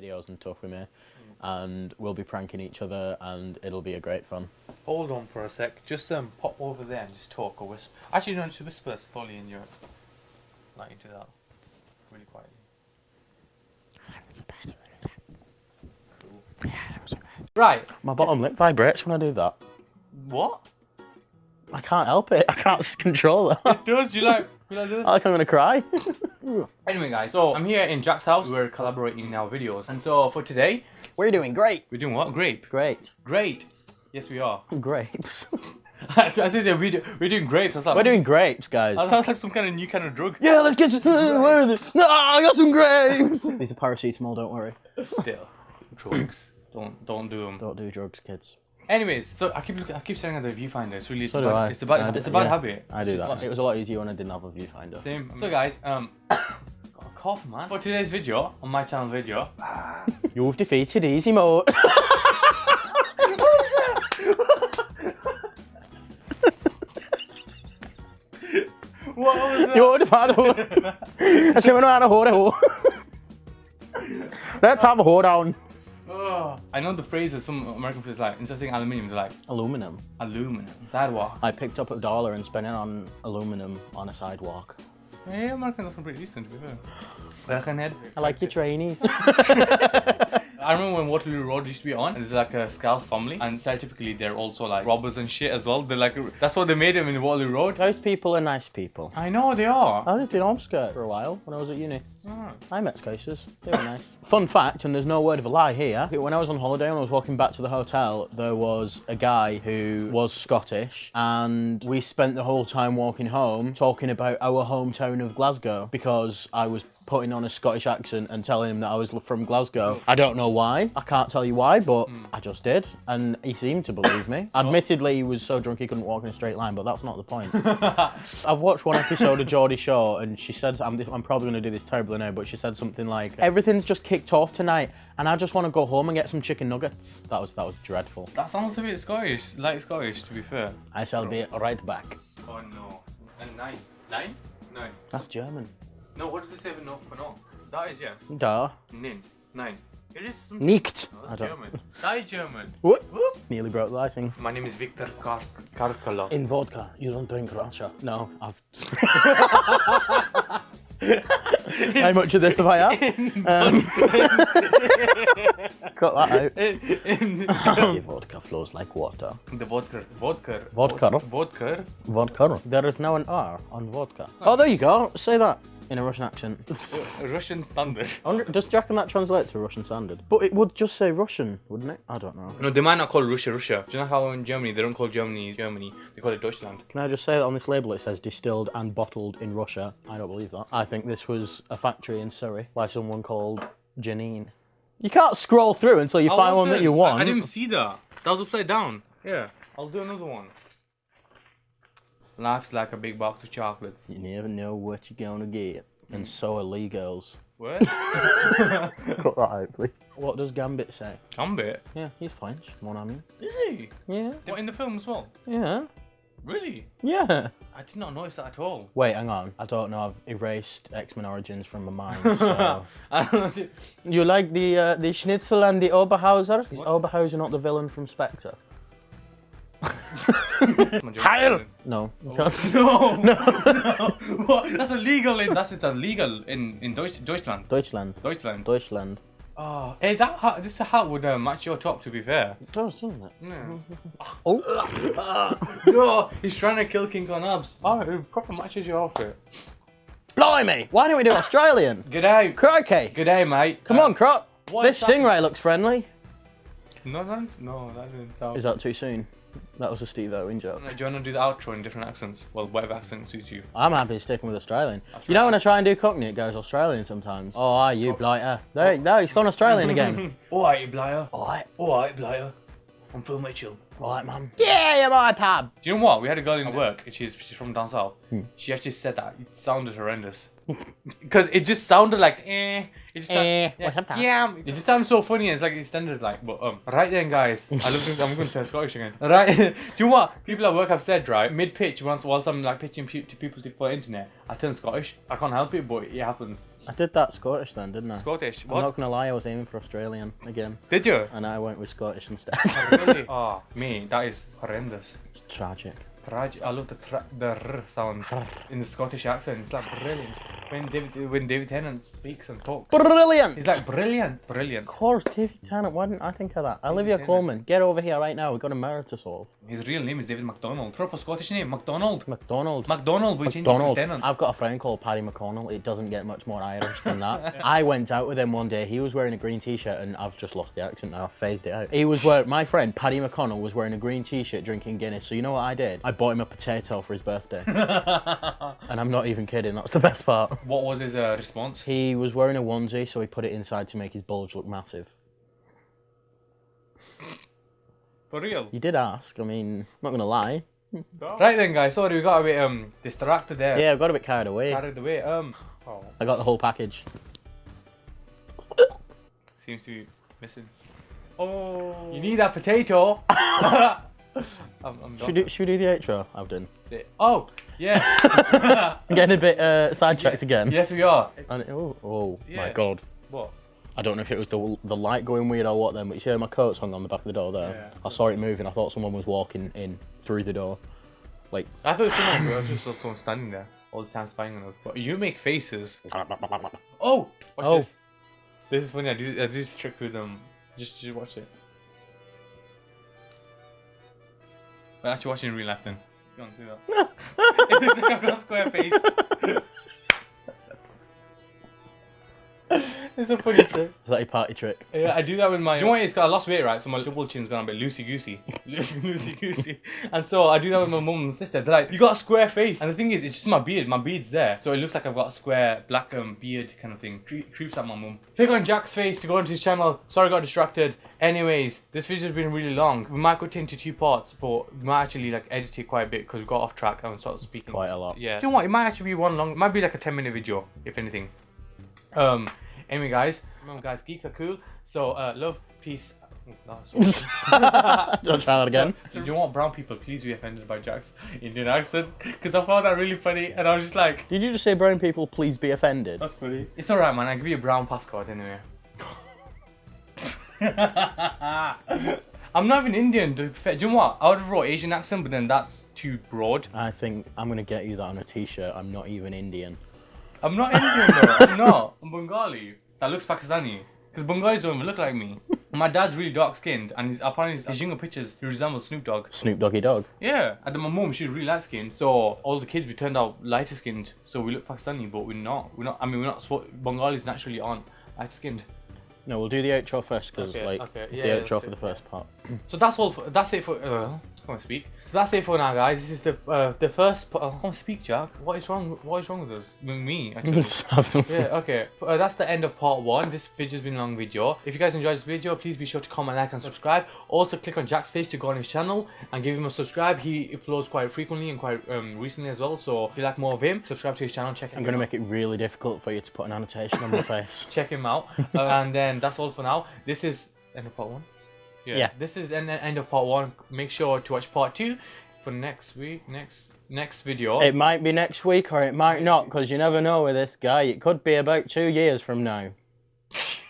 videos and stuff with me, and we'll be pranking each other, and it'll be a great fun. Hold on for a sec. Just um, pop over there and just talk or whisper. Actually, no, just whisper slowly in your, like into that, really quietly. Cool. Right. My bottom lip vibrates when I do that. What? I can't help it. I can't s- control it Does you like? You like this? I like I'm gonna cry. Anyway, guys, so I'm here in Jack's house. We're collaborating in our videos, and so for today, We're doing great. we're doing what? Grape. Great. Great. Yes, we are. Grapes. I think we're, do- we're doing grapes. That's like, We're doing grapes, guys. That sounds like some kind of new kind of drug. Yeah, let's get some. Where are they? No, I got some grapes. These are paracetamol. Don't worry. Still, drugs. Don't don't do them. Don't do drugs, kids. Anyways, so I keep looking, I keep staring at the viewfinder. It's really it's, So a bad, it's a bad it's a bad yeah, habit. I do that. It was a lot easier when I didn't have a viewfinder. Same. So guys, um, got a cough, man. For today's video, on my channel video, You've defeated easy mode. what was that? You're the bad one. I said we know how to hold it. hold. Let's have a hold down. Oh, I know the phrases. Some American phrase like instead of saying aluminium, they're like Aluminum. aluminum, sidewalk. I picked up a dollar and spent it on aluminum on a sidewalk. Yeah, Americans are pretty decent to be fair. Birkenhead. I like your trainees. I remember when Waterloo Road used to be on, and there's like a Scouse family, and stereotypically they're also like robbers and shit as well. They're like, that's what they made them in Waterloo Road. Those people are nice people. I know they are. I lived in Ormskirk for a while when I was at uni. Alright. I met Scouses. They were nice. Fun fact, and there's no word of a lie here. When I was on holiday and I was walking back to the hotel, there was a guy who was Scottish, and we spent the whole time walking home talking about our hometown of Glasgow because I was putting on a Scottish accent and telling him that I was from Glasgow. I don't know why. I can't tell you why, but hmm. I just did, and he seemed to believe me. Admittedly, he was so drunk he couldn't walk in a straight line, but that's not the point. I've watched one episode of Geordie Shore, and she said, I'm, I'm probably going to do this terribly now, but she said something like, everything's just kicked off tonight, and I just want to go home and get some chicken nuggets. That was that was dreadful. That sounds a bit Scottish, like Scottish to be fair. I shall be right back. Oh no. And nine. Nine? Nine. That's German. No, what does it say for no? For no? That is yes. Da. Nin. Nine. It is some. Nicht. Oh, no, I that's don't. German. That is German. What? Whoop. Nearly broke the lighting. My name is Victor Kar- Karkala. In vodka, you don't drink Russia. No, I've. How much of this have I had? Um, cut that out. In, Your vodka flows like water. the vodka. Vodka. Vodka. Vodka. Vodka. There is now an R on vodka. Oh, there you go. Say that in a Russian accent. Russian standard. Wonder, does do reckon that translates to Russian standard? But it would just say Russian, wouldn't it? I don't know. No, they might not call Russia Russia. Do you know how in Germany they don't call Germany Germany? They call it Deutschland. Can I just say that on this label it says distilled and bottled in Russia? I don't believe that. I think this was a factory in Surrey by someone called Janine. You can't scroll through until you find one that you want. I, I didn't see that. That was upside down. Yeah. I'll do another one. Life's like a big box of chocolates. You never know what you're gonna get. And so are Lee girls. What? Cut that out, please. What does Gambit say? Gambit. Yeah, he's French, mon ami. Is he? Yeah, What in the film as well? yeah, Really? yeah. I did not notice that at all. Wait, hang on. I don't know. I've erased X-Men Origins from my mind. So. I don't know. you like the uh, the Schnitzel and the Oberhauser? Is Oberhauser not the villain from Spectre? Heil! No. No, no, no. What? That's illegal in. That's it's illegal in in Deutsch, Deutschland. Deutschland. Deutschland. Deutschland. Oh, hey, that hat, this hat would uh, match your top. To be fair. It does, doesn't it? Yeah. Oh. no, he's trying to kill King Kong abs. Oh, it proper matches your outfit. Blimey! Why don't we do Australian? G'day. Crikey! G'day, mate. Come Uh, on, Crop. what's This that? stingray looks friendly. No, that's no, that didn't sound. Is that too soon? That was a Steve Irwin joke. Do you want to do the outro in different accents? Well, whatever accent suits you. I'm happy sticking with Australian. You know when I try and do Cockney, it goes Australian sometimes. Oh, are you blighter? There, there, he's gone Australian again. Alright, Blair. Alright, Alright, blighter. I'm Phil Mitchell. alright, man. Yeah, you're my pub. Do you know what? We had a girl in work, and she's, she's from down south. Hmm. She actually said that. It sounded horrendous. Because it just sounded like, eh. It just Eh, sound- what's up, pal? Yeah, it just sounds so funny. It's like it's standard, like, but um, right then, guys. I love. I'm going to say Scottish again. Right. Do you know what people at work have said? Right, mid pitch, once whilst I'm like pitching pe- to people to for internet, I turn Scottish. I can't help it, but it happens. I did that Scottish then, didn't I? Scottish. I'm not gonna lie, I was aiming for Australian again, Did you? and I went with Scottish instead. really? Oh, me, that is horrendous. it's tragic. Tragic. I love the tra- the r sound in the Scottish accent. It's like brilliant. When David when David Tennant speaks and talks, Brilliant. he's like brilliant, brilliant. Of course, David Tennant. Why didn't I think of that? Olivia Tennant. Colman, get over here right now. We've got a murder to solve. His real name is David McDonald. Proper Scottish name, McDonald. McDonald. McDonald, we changed it to Tennant. I've got a friend called Paddy McConnell. It doesn't get much more Irish than that. I went out with him one day. He was wearing a green t-shirt, and I've just lost the accent now. I phased it out. He was wearing. My friend Paddy McConnell was wearing a green t-shirt, drinking Guinness. So you know what I did? I bought him a potato for his birthday, and I'm not even kidding. That's the best part. What was his uh, response? He was wearing a onesie, so he put it inside to make his bulge look massive. For real? You did ask. I mean, I'm not gonna lie. Right then, guys. Sorry, we got a bit um distracted there. Yeah, I got a bit carried away. Carried away. Um. Oh, I got the whole package. seems to be missing. Oh. You need that potato. I'm, I'm Should we, do, should we do the outro, Abden? Oh, yeah. I'm getting a bit uh, sidetracked again. yes, we are. And, oh, oh my god. What? I don't know if it was the, the light going weird or what then, but you see how my coat's hung on the back of the door there? Yeah. I saw it moving. I thought someone was walking in through the door. Like, I thought it was someone, I was just someone standing there all the time spying on us. But you make faces. Oh, watch Oh. this. This is funny. I do, I do this trick with um. Just, just watch it. We're actually watching in real life then. Go on, do that. it looks like I've got a square face. it's a funny trick. is that a party trick? Yeah, I do that with my. Do you know what? It's I lost weight, right? So my double chin's gone a bit loosey goosey, loosey goosey, and so I do that with my mum and sister. They're like, "You got a square face," and the thing is, it's just my beard. My beard's there, so it looks like I've got a square black um, beard kind of thing. Cre- creeps out my mum. Click on Jack's face to go into his channel. Sorry, I got distracted. Anyways, this video's been really long. We might cut it into two parts, but we might actually like edit it quite a bit because we got off track and started speaking Quite a lot. Yeah. Do you know what? It might actually be one long. It might be like a ten minute video, if anything. Um. Anyway, guys, remember, guys, geeks are cool. So, uh, love, peace. That's Don't try that again? Do you want brown people please be offended by Jack's Indian accent? Because I found that really funny, and I was just like, Did you just say brown people please be offended? "That's funny." It's alright, man. I give you a brown passcode anyway. I'm not even Indian. To be fair. Do you know what? I would have wrote Asian accent, but then that's too broad. I think I'm gonna get you that on a t-shirt. I'm not even Indian. I'm not Indian though. I'm not. I'm Bengali. That looks Pakistani. Because Bengalis don't even look like me. My dad's really dark skinned, and he's, apparently his younger pictures he resembles Snoop Dogg. Snoop Doggy Dogg. Yeah, and then my mum she's really light skinned, so all the kids we turned out lighter skinned, so we look Pakistani, but we're not. We're not. I mean, we're not. spo- Bengalis naturally aren't light skinned. No, we'll do the outro first because Okay, like okay, the yeah, outro for the first part. So that's all. For, that's it for. Uh, I can't speak. So that's it for now, guys. This is the uh, the first. pa- I can't speak, Jack. What is wrong? What is wrong with us? With me, actually. yeah, okay. Uh, that's the end of part one. This video's been a long video. If you guys enjoyed this video, please be sure to comment, like, and subscribe. Also, click on Jack's face to go on his channel and give him a subscribe. He uploads quite frequently and quite um, recently as well. So if you like more of him, subscribe to his channel. Check. I'm gonna make it really difficult for you to put an annotation on my face. check him out. Uh, and then that's all for now. This is end of part one. Yeah. This is end, end of part one. Make sure to watch part two for next week. Next next video. It might be next week or it might not because you never know with this guy. It could be about two years from now.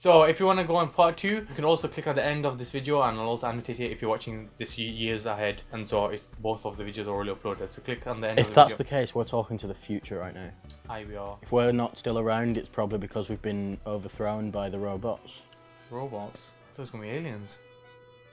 So if you want to go on part two, you can also click at the end of this video and I'll also annotate it if you're watching this years ahead. And so it's, both of the videos are already uploaded. So click on the end If of the that's the case, we're talking to the future right now. Aye, we are. If we're not still around, it's probably because we've been overthrown by the robots. Robots. So it's gonna be aliens.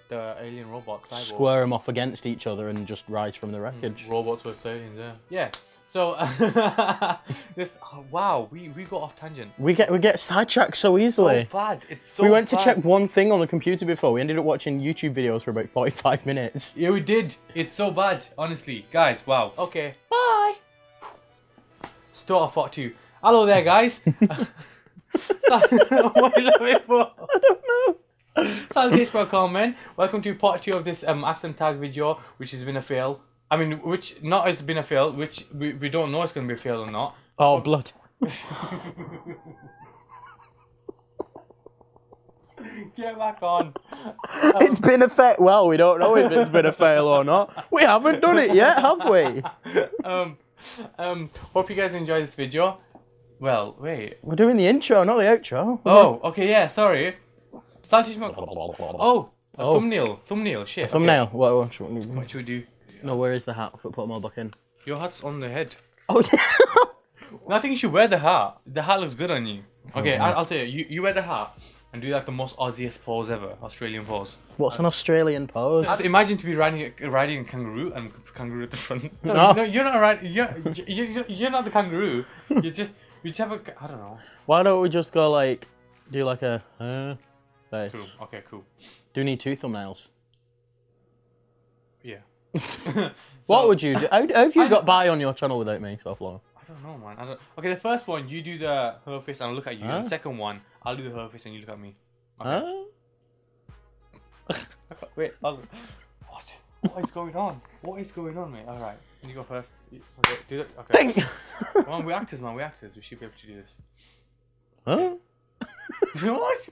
The alien robots. cyborgs. Square them off against each other and just rise from the hmm, wreckage. Robots versus aliens, yeah. Yeah. So this oh, wow, we, we got off tangent. We get we get sidetracked so easily. So bad. It's so we went to check one thing on the computer before. We ended up watching YouTube videos for about 45 minutes. Yeah, we did. It's so bad, honestly. Guys, wow. Okay. Bye. Start off part two. Hello there, guys. what are you laughing for? I don't know. Salutations for comment. Welcome to part two of this um accent tag video, which has been a fail. I mean, which not has been a fail, which we, we don't know it's gonna be a fail or not. Oh, blood. Get back on. It's been a fail. Well, we don't know if it's been a fail or not. We haven't done it yet, have we? um, um, hope you guys enjoy this video. Well, wait. We're doing the intro, not the outro. Oh, okay, yeah, sorry. Saltish Mac- Oh, a Oh. thumbnail. Thumbnail, shit. okay. Thumbnail. What, what, what, What should we do? No, where is the hat? Put them all back in. Your hat's on the head. Oh, yeah. No, I think you should wear the hat. The hat looks good on you. Okay, I, I'll tell you. you. You wear the hat and do like the most Aussiest pose ever, Australian pose. What's an Australian pose? Just imagine to be riding a, riding a kangaroo and kangaroo at the front. No, No. no you're not riding. You're, you're, you're not the kangaroo. You just you just have a. I don't know. Why don't we just go like, do like a, uh, face? Cool. Okay. Cool. Do you need two thumbnails? Yeah. What would you do? How, how have you I- got by on your channel without me so far? I don't know, man. I don't... Okay, the first one you do the her face and I'll look at you. Huh? The second one I'll do the her face and you look at me. Okay. Huh? Wait. I'll... What? What is going on? What is going on, mate? All right. You go first. Okay. Do it. Okay. On, we're actors, man. We're actors. We should be able to do this. huh? What?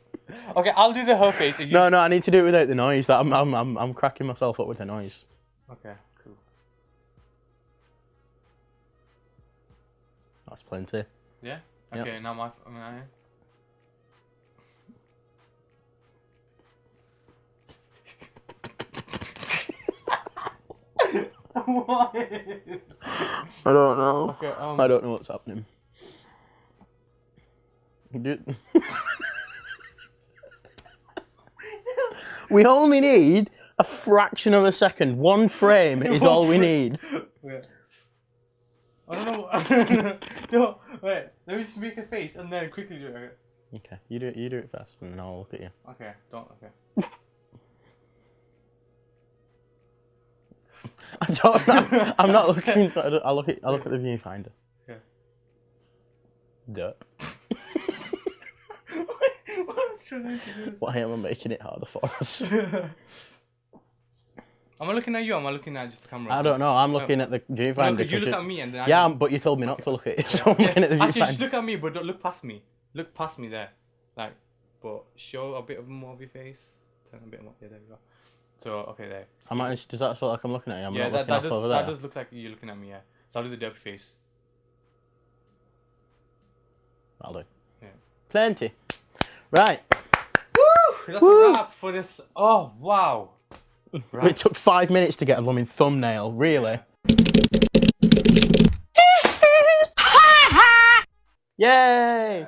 Okay, I'll do the whole face. And. No, no, I need to do it without the noise. I'm, I'm, I'm, I'm cracking myself up with the noise. Okay. Cool. That's plenty. Yeah. Yep. Okay. Now my. my... what? I don't know. Okay. Um. I don't know what's happening. We only need a fraction of a second. One frame is all we need. Wait. I don't know. no, wait. Let me just make a face and then quickly do it. Okay. You do it. You do it first, and then I'll look at you. Okay. Don't. Okay. I don't. I'm, I'm not looking. I look at. I'll look at the viewfinder. Okay. Derp. what I was trying to? Why am I making it harder for us? Am I looking at you? Or am I looking at just the camera? I don't know. I'm looking at the No, viewfinder. 'cause you look at me and then I yeah, just- but you told me not to look at it, so I'm Yeah. looking at the Actually, just look at me, but don't look past me. Look past me there, like, but show a bit of more of your face. Turn a bit more. Yeah, there we go. So okay, there. I might, does that feel like I'm looking at you? I'm yeah, not that, looking that does that does look like you're looking at me. Yeah. So I'll do the derpy face. I'll do. Yeah. Plenty. Right. That's Woo! a wrap for this. Oh wow. It took five minutes to get a blooming thumbnail, really. Yay!